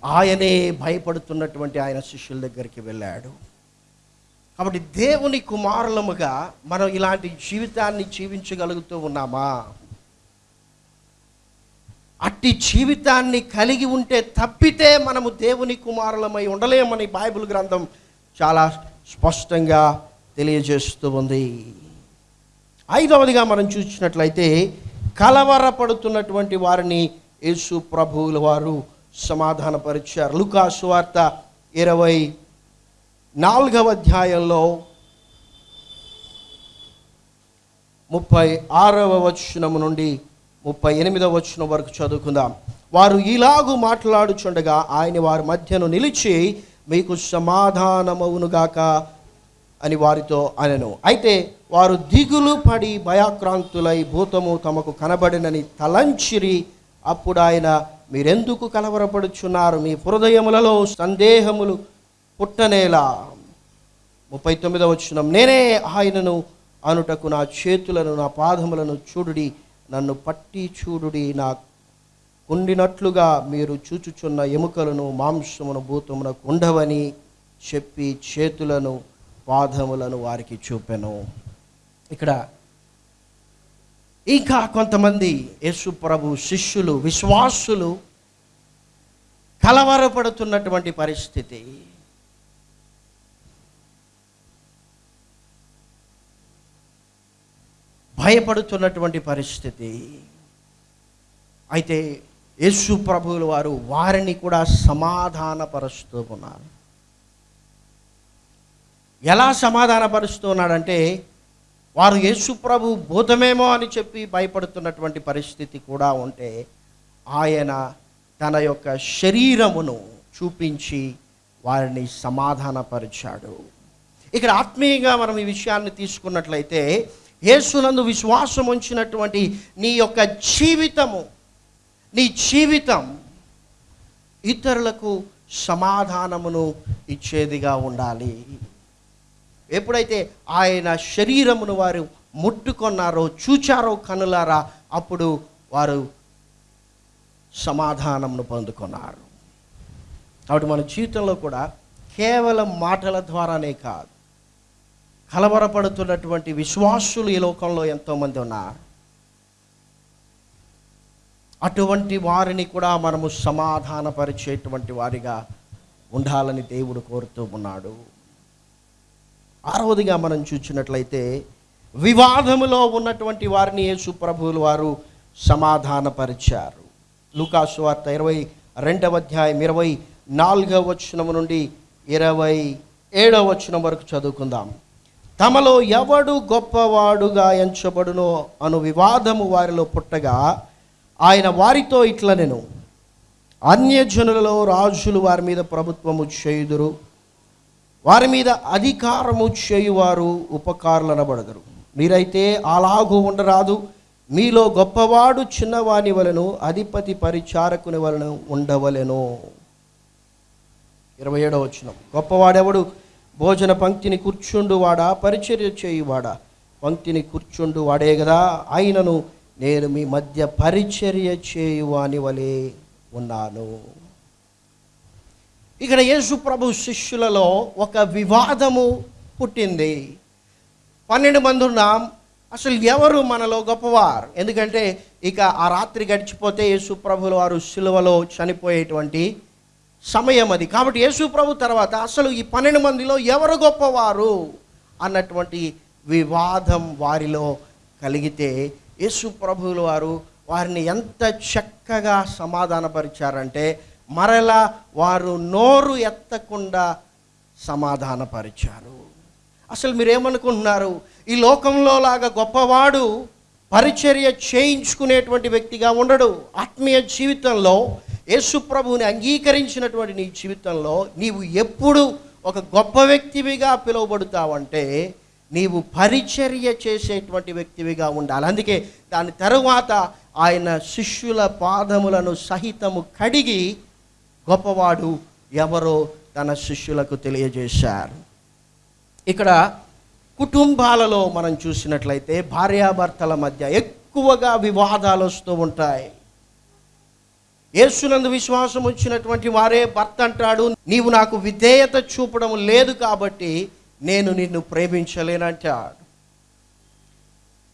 ఆయనే భయపడుతున్నటువంటి ఆయన శిష్యుల దగ్గరికి వెళ్ళాడు. కాబట్టి దేవుని కుమారులముగా మనం ఇలాంటి జీవితాన్ని జీవించగలుగుతూ ఉన్నామా? అట్టి జీవితాన్ని కలిగి ఉంటే తప్పితే మనము దేవుని కుమారులమై ఉండలేమని బైబిల్ గ్రంథం చాలా స్పష్టంగా తెలియజేస్తూ ఉంది. ఐదవదిగా మనం చూసినట్లయితే కలవరపడుతున్నటువంటి వారిని యేసు ప్రభువుల వారు సమాధానపరిచారు. లుకాసు వార్త ఇరవై నాలుగవ అధ్యాయంలో ముప్పై ఆరవ వచనము నుండి ముప్పై ఎనిమిదవ వచనం వరకు చదువుకుందాం. వారు ఇలాగు మాట్లాడుచుండగా ఆయన వారి మధ్యను నిలిచి మీకు సమాధానమవునుగాక అని వారితో అనెను. అయితే వారు దిగులు పడి భయాక్రాంతులై భూతము తమకు కనబడినని తలంచిరి. అప్పుడు ఆయన మీరెందుకు కలవరపడుచున్నారు? మీ హృదయములలో సందేహములు పుట్టనేలా. ముప్పై తొమ్మిదవ వచ్చిన నేనే ఆయనను అనుటకు నా చేతులను నా పాదములను చూడుడి నన్ను పట్టి చూడుడి. నా కుండినట్లుగా మీరు చూచుచున్న ఎముకలను మాంసమును భూతమునకు ఉండవని చెప్పి చేతులను పాదములను వారికి చూపెను. ఇక్కడ ఇంకా కొంతమంది యేసు ప్రభు శిష్యులు విశ్వాసులు కలవరపడుతున్నటువంటి పరిస్థితి. భయపడుతున్నటువంటి పరిస్థితి. అయితే యేసు ప్రభువుల వారు వారిని కూడా సమాధానపరుస్తూ ఉన్నారు ఎలా సమాధానపరుస్తూ ఉన్నాడంటే వారు యేసు ప్రభు భూతమేమో అని చెప్పి భయపడుతున్నటువంటి పరిస్థితి కూడా ఉంటే ఆయన తన యొక్క శరీరమును చూపించి వారిని సమాధానపరిచాడు. ఇక్కడ ఆత్మీయంగా మనం ఈ విషయాన్ని తీసుకున్నట్లయితే యేసునందు విశ్వాసం ఉంచినటువంటి నీ యొక్క జీవితము నీ జీవితం ఇతరులకు సమాధానమును ఇచ్చేదిగా ఉండాలి. ఎప్పుడైతే ఆయన శరీరమును వారు ముట్టుకొన్నారో చూచారో కనులారా అప్పుడు వారు సమాధానమును పొందుకున్నారు. కాబట్టి మన జీవితంలో కూడా కేవలం మాటల ద్వారానే కాదు కలవరపడుతున్నటువంటి విశ్వాసులు ఈ లోకంలో ఎంతోమంది ఉన్నారు. అటువంటి వారిని కూడా మనము సమాధానపరిచేటువంటి వారిగా ఉండాలని దేవుడు కోరుతూ ఉన్నాడు. ఆరవదిగా మనం చూసినట్లయితే వివాదములో ఉన్నటువంటి వారిని యేసు ప్రభువులు వారు సమాధానపరిచారు. లూకాసు వార్త ఇరవై రెండవ అధ్యాయం ఇరవై నాలుగవ వచనము నుండి ఇరవై ఏడవ వచనం వరకు చదువుకుందాం. తమలో ఎవడు గొప్పవాడుగా ఎంచబడునో అను వివాదము వారిలో పుట్టగా ఆయన వారితో ఇట్ల నేను. అన్యజనులలో రాజులు వారి మీద ప్రభుత్వము చేయుదురు. వారి మీద అధికారము చేయువారు ఉపకారులనబడదురు. మీరైతే అలాగూ ఉండరాదు. మీలో గొప్పవాడు చిన్నవాని వలెను అధిపతి పరిచారకుని వలన ఉండవలెను. ఇరవై ఏడవ వచ్చిన గొప్పవాడెవడు? భోజన పంక్తిని కూర్చుండు వాడా పరిచర్య చేయువాడా పంక్తిని కూర్చుండు వాడే కదా ఆయనను నేను మీ మధ్య పరిచర్య చేయువాని వలె ఉన్నాను. ఇక్కడ యేసు ప్రభు శిష్యులలో ఒక వివాదము పుట్టింది. పన్నెండు మంది ఉన్నాం. అసలు ఎవరు మనలో గొప్పవారు? ఎందుకంటే ఇక ఆ రాత్రి గడిచిపోతే యేసు ప్రభుల వారు సిలువలో చనిపోయేటువంటి సమయం అది. కాబట్టి యేసు ప్రభు తర్వాత అసలు ఈ పన్నెండు మందిలో ఎవరు గొప్పవారు అన్నటువంటి వివాదం వారిలో కలిగితే యేసు ప్రభువుల వారు వారిని ఎంత చక్కగా సమాధానపరిచారంటే మరలా వారు నోరు ఎత్తకుండా సమాధానపరిచారు. అసలు మీరేమనుకుంటున్నారు? ఈ లోకంలో లాగా గొప్పవాడు పరిచర్య చేయించుకునేటువంటి వ్యక్తిగా ఉండడు. ఆత్మీయ జీవితంలో యేసు ప్రభువుని అంగీకరించినటువంటి నీ జీవితంలో నీవు ఎప్పుడు ఒక గొప్ప వ్యక్తివిగా పిలువబడుతావంటే నీవు పరిచర్య చేసేటువంటి వ్యక్తివిగా ఉండాలి. అందుకే దాని తరువాత ఆయన శిష్యుల పాదములను సహితము కడిగి గొప్పవాడు ఎవరో తన శిష్యులకు తెలియజేశారు. ఇక్కడ కుటుంబాలలో మనం చూసినట్లయితే భార్యాభర్తల మధ్య ఎక్కువగా వివాదాలు వస్తూ ఉంటాయి. యేసునందు విశ్వాసం వచ్చినటువంటి వారే భర్త అంటాడు నీవు నాకు విధేయత చూపడం లేదు కాబట్టి నేను నిన్ను ప్రేమించలేనంటాడు.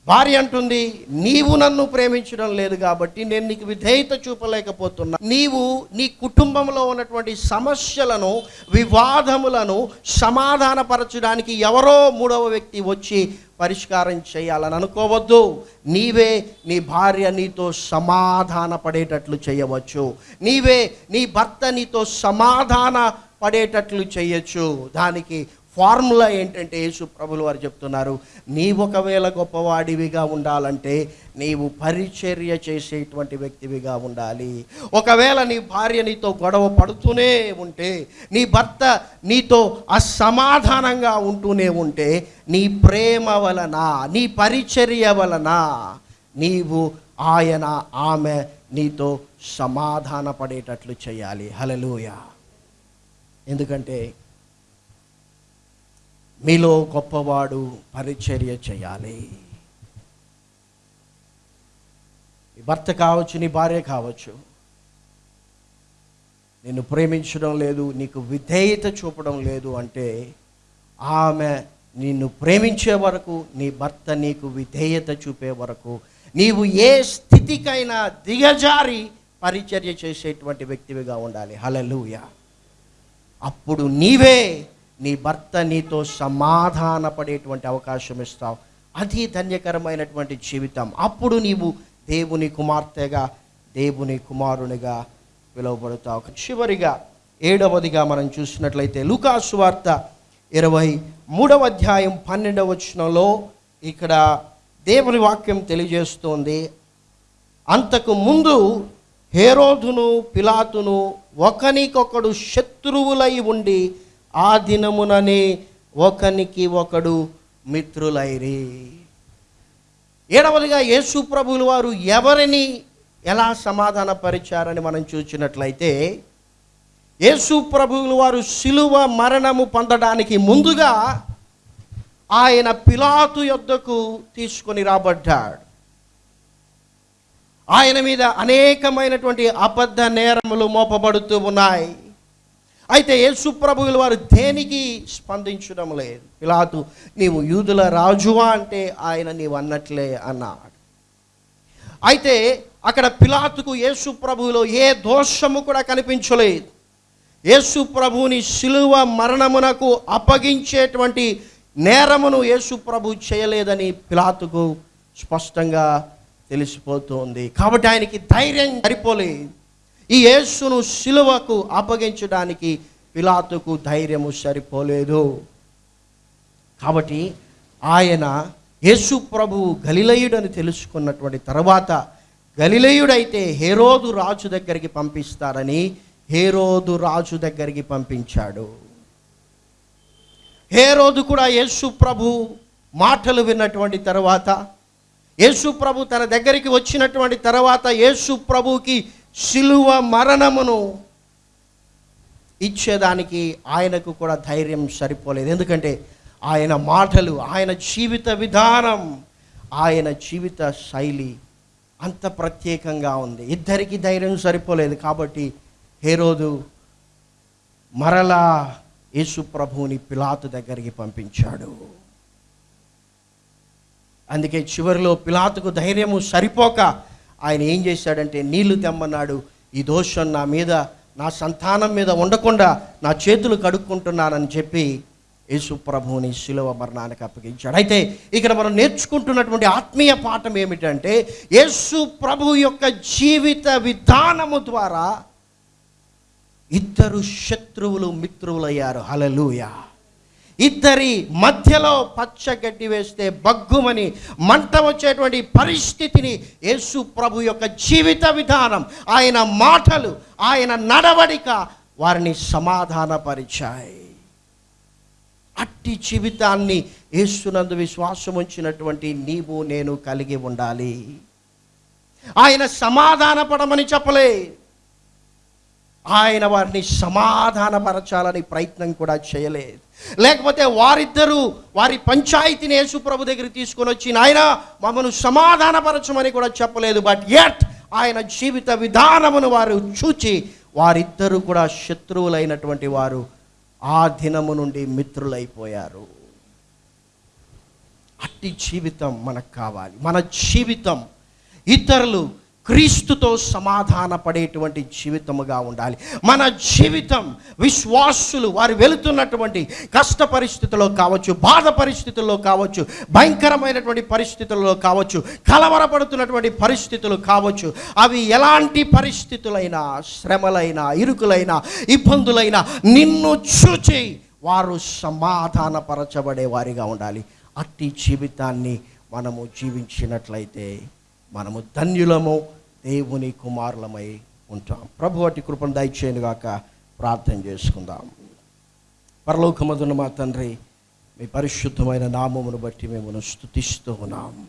భార్య అంటుంది నీవు నన్ను ప్రేమించడం లేదు కాబట్టి నేను నీకు విధేయత చూపలేకపోతున్నా. నీవు నీ కుటుంబంలో ఉన్నటువంటి సమస్యలను వివాదములను సమాధానపరచడానికి ఎవరో మూడవ వ్యక్తి వచ్చి పరిష్కారం చేయాలని అనుకోవద్దు. నీవే నీ భార్య నీతో సమాధాన పడేటట్లు చేయవచ్చు. నీవే నీ భర్త నీతో సమాధాన పడేటట్లు చేయొచ్చు. దానికి ఫార్ములా ఏంటంటే యేసు ప్రభులు వారు చెప్తున్నారు నీవు ఒకవేళ గొప్పవాడివిగా ఉండాలంటే నీవు పరిచర్య చేసేటువంటి వ్యక్తివిగా ఉండాలి. ఒకవేళ నీ భార్య నీతో గొడవ పడుతూనే ఉంటే నీ భర్త నీతో అసమాధానంగా ఉంటూనే ఉంటే నీ ప్రేమ వలన నీ పరిచర్య వలన నీవు ఆయన ఆమె నీతో సమాధాన పడేటట్లు చేయాలి. హలలోయ ఎందుకంటే మీలో గొప్పవాడు పరిచర్య చేయాలి. నీ భర్త కావచ్చు నీ భార్య కావచ్చు నిన్ను ప్రేమించడం లేదు నీకు విధేయత చూపడం లేదు అంటే ఆమె నిన్ను ప్రేమించే వరకు నీ భర్త నీకు విధేయత చూపే వరకు నీవు ఏ స్థితికైనా దిగజారి పరిచర్య చేసేటువంటి వ్యక్తివిగా ఉండాలి. హలలుయ అప్పుడు నీవే నీ భర్త నీతో సమాధాన పడేటువంటి అవకాశం ఇస్తావు. అది ధన్యకరమైనటువంటి జీవితం. అప్పుడు నీవు దేవుని కుమార్తెగా దేవుని కుమారునిగా పిలువబడతావు. చివరిగా ఏడవదిగా మనం చూసినట్లయితే లూకాసు వార్త ఇరవై మూడవ అధ్యాయం పన్నెండవ వచనంలో ఇక్కడ దేవుని వాక్యం తెలియజేస్తోంది. అంతకు ముందు హేరోదును పిలాతును ఒకనికొకడు శత్రువులై ఉండి ఆ దినముననే ఒకనికి ఒకడు మిత్రులైరి. ఏడవలుగా యేసు ప్రభులు వారు ఎవరిని ఎలా సమాధానపరిచారని మనం చూసినట్లయితే యేసు ప్రభువులు వారు శిలువ మరణము పొందడానికి ముందుగా ఆయన పిలాతు యొద్దకు తీసుకొని రాబడ్డాడు. ఆయన మీద అనేకమైనటువంటి అబద్ధ నేరములు మోపబడుతూ ఉన్నాయి. అయితే యేసుప్రభువుల వారు దేనికి స్పందించడం లేదు? పిలాతు నీవు యూదుల రాజువా అంటే ఆయన నీవు అన్నట్లే అన్నాడు. అయితే అక్కడ పిలాతుకు యేసు ప్రభువులో ఏ దోషము కూడా కనిపించలేదు. యేసు ప్రభువుని శిలువ మరణమునకు అప్పగించేటువంటి నేరమును యేసు ప్రభు చేయలేదని పిలాతుకు స్పష్టంగా తెలిసిపోతుంది. కాబట్టి ఆయనకి ధైర్యం సరిపోలేదు. ఈ యేసును శిలువకు అప్పగించడానికి పిలాతుకు ధైర్యము సరిపోలేదు. కాబట్టి ఆయన యేసు ప్రభువు గలిలయుడని తెలుసుకున్నటువంటి తర్వాత గలిలయుడైతే హేరోదు రాజు దగ్గరికి పంపిస్తారని హేరోదు రాజు దగ్గరికి పంపించాడు. హేరోదు కూడా యేసు ప్రభు మాటలు విన్నటువంటి తర్వాత యేసు ప్రభు తన దగ్గరికి వచ్చినటువంటి తర్వాత యేసు ప్రభుకి శిలువ మరణమును ఇచ్చేదానికి ఆయనకు కూడా ధైర్యం సరిపోలేదు. ఎందుకంటే ఆయన మాటలు ఆయన జీవిత విధానం ఆయన జీవిత శైలి అంత ప్రత్యేకంగా ఉంది. ఇద్దరికి ధైర్యం సరిపోలేదు కాబట్టి హేరోదు మరలా యేసు ప్రభువుని పిలాతు దగ్గరికి పంపించాడు. అందుకే చివరిలో పిలాతుకు ధైర్యము సరిపోక ఆయన ఏం చేశాడంటే నీళ్ళు తెమ్మన్నాడు. ఈ దోషం నా మీద నా సంతానం మీద ఉండకుండా నా చేతులు కడుక్కుంటున్నానని చెప్పి యేసు ప్రభువుని శిలువ మరణానికి అప్పగించాడు. అయితే ఇక్కడ మనం నేర్చుకుంటున్నటువంటి ఆత్మీయ పాఠం ఏమిటంటే యేసు ప్రభు యొక్క జీవిత విధానము ద్వారా ఇద్దరు శత్రువులు మిత్రువులయ్యారు హలలుయా ఇద్దరి మధ్యలో పచ్చగడ్డి వేస్తే బగ్గుమని మంట వచ్చేటువంటి పరిస్థితిని యేసు ప్రభు యొక్క జీవిత విధానం ఆయన మాటలు ఆయన నడవడిక వారిని సమాధానపరిచాయి. అట్టి జీవితాన్ని యేసునందు విశ్వాసం ఉంచినటువంటి నీవు నేను కలిగి ఉండాలి. ఆయన సమాధానపడమని చెప్పలే. ఆయన వారిని సమాధానపరచాలని ప్రయత్నం కూడా చేయలేదు. లేకపోతే వారిద్దరూ వారి పంచాయతీని యేసుప్రభు ప్రభు తీసుకొని వచ్చి నాయన మమ్మను సమాధానపరచమని కూడా చెప్పలేదు బట్ ఎట్ ఆయన జీవిత విధానమును వారు చూచి వారిద్దరూ కూడా శత్రువులైనటువంటి వారు ఆ దినము నుండి మిత్రులైపోయారు. అట్టి జీవితం మనకు కావాలి. మన జీవితం ఇతరులు క్రీస్తుతో సమాధాన పడేటువంటి జీవితముగా ఉండాలి. మన జీవితం విశ్వాసులు వారు వెళుతున్నటువంటి కష్ట పరిస్థితుల్లో కావచ్చు బాధ పరిస్థితుల్లో కావచ్చు భయంకరమైనటువంటి పరిస్థితుల్లో కావచ్చు కలవరపడుతున్నటువంటి పరిస్థితులు కావచ్చు అవి ఎలాంటి పరిస్థితులైనా శ్రమలైనా ఇరుకులైనా ఇబ్బందులైనా నిన్ను చూచి వారు సమాధానపరచబడే వారిగా ఉండాలి. అట్టి జీవితాన్ని మనము జీవించినట్లయితే మనము ధన్యులము దేవుని కుమారులమై ఉంటాం. ప్రభు అట్టి కృపను దయచేయనుగాక ప్రార్థన చేసుకుందాం. పరలోకమదున్న మా తండ్రి మీ పరిశుద్ధమైన నామమును బట్టి మేము స్థుతిస్తూ ఉన్నాం.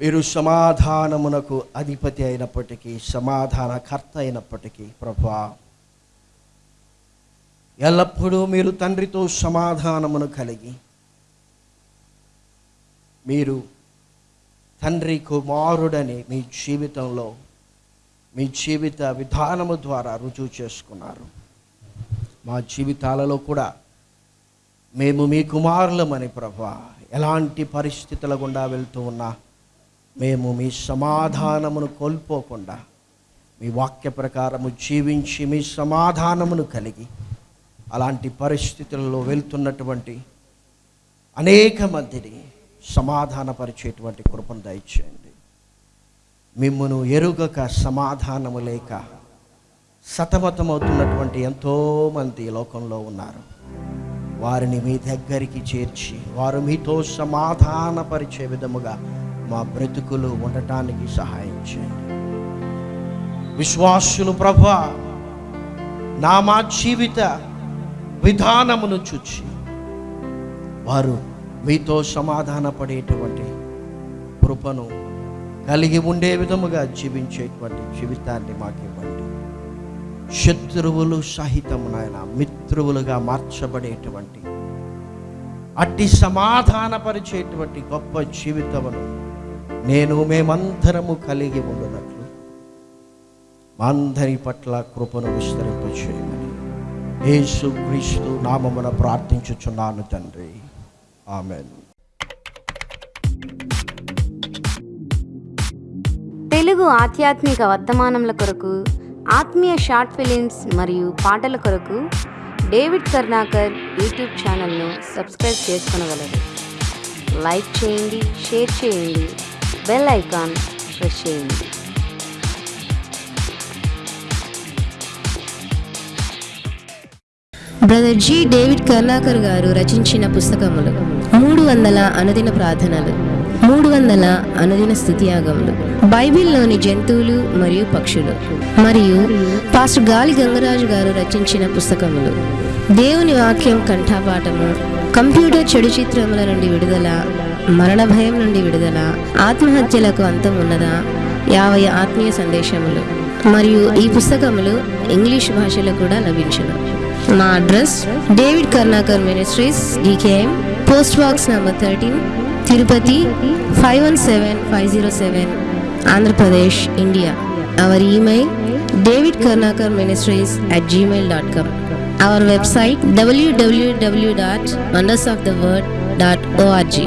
మీరు సమాధానమునకు అధిపతి అయినప్పటికీ సమాధానకర్త అయినప్పటికీ ప్రభా ఎల్లప్పుడూ మీరు తండ్రితో సమాధానమును కలిగి మీరు తండ్రి కుమారుడని మీ జీవితంలో మీ జీవిత విధానము ద్వారా రుజువు చేసుకున్నారు. మా జీవితాలలో కూడా మేము మీ కుమారులమని ప్రభా ఎలాంటి పరిస్థితుల గుండా వెళ్తూ ఉన్నా మేము మీ సమాధానమును కోల్పోకుండా మీ వాక్య ప్రకారము జీవించి మీ సమాధానమును కలిగి అలాంటి పరిస్థితులలో వెళ్తున్నటువంటి అనేక మందిని సమాధానపరిచేటువంటి కృపను దయచేయండి. మిమ్మను ఎరుగక సమాధానము లేక సతమతమవుతున్నటువంటి ఎంతోమంది లోకంలో ఉన్నారు. వారిని మీ దగ్గరికి చేర్చి వారు మీతో సమాధానపరిచే విధముగా మా బ్రతుకులు ఉండటానికి సహాయం చేయండి. విశ్వాసులు ప్రభ నా మా జీవిత విధానమును చూచి వారు మీతో సమాధానపడేటువంటి కృపను కలిగి ఉండే విధముగా జీవించేటువంటి జీవితాన్ని మాకు ఇవ్వండి శత్రువులు సహితం నాయన మిత్రువులుగా మార్చబడేటువంటి అట్టి సమాధానపరిచేటువంటి గొప్ప జీవితమును నేను మేమందరము కలిగి ఉండునట్లు మా అందరి పట్ల కృపను విస్తరింపచేయమని. యేసు క్రీస్తు నామమున ప్రార్థించుచున్నాను తండ్రి. ఆమెన్ తెలుగు ఆధ్యాత్మిక వర్తమానముల కొరకు ఆత్మీయ షార్ట్ ఫిలిమ్స్ మరియు పాటల కొరకు డేవిడ్ కర్ణాకర్ యూట్యూబ్ ఛానల్ను సబ్స్క్రైబ్ చేసుకునగలరు. లైక్ చేయండి షేర్ చేయండి బెల్ ఐకాన్ ప్రెస్ చేయండి. Brother G. David Karnakar garu రచించిన పుస్తకములు. మూడు వందల అనుదిన ప్రార్థనలు. మూడు వందల అనుదిన స్థుతియాగములు. బైబిల్లోని జంతువులు మరియు పక్షులు. మరియు పాస్టర్ గాలి గంగరాజు గారు రచించిన పుస్తకములు. దేవుని వాక్యం కంఠాపాఠము కంప్యూటర్ చెడు చిత్రముల నుండి విడుదల మరణ భయం నుండి విడుదల ఆత్మహత్యలకు అంతం ఉన్నదా? యాభై ఆత్మీయ సందేశములు. మరియు ఈ పుస్తకములు ఇంగ్లీష్ భాషలో కూడా లభించును. మా address David Karnakar ministries DKM post box number thirteen Tirupati five one seven five zero seven Andhra Pradesh India our email David Karnakar ministries at Gmail dot com our website W W W dot wonders of the world dot O R G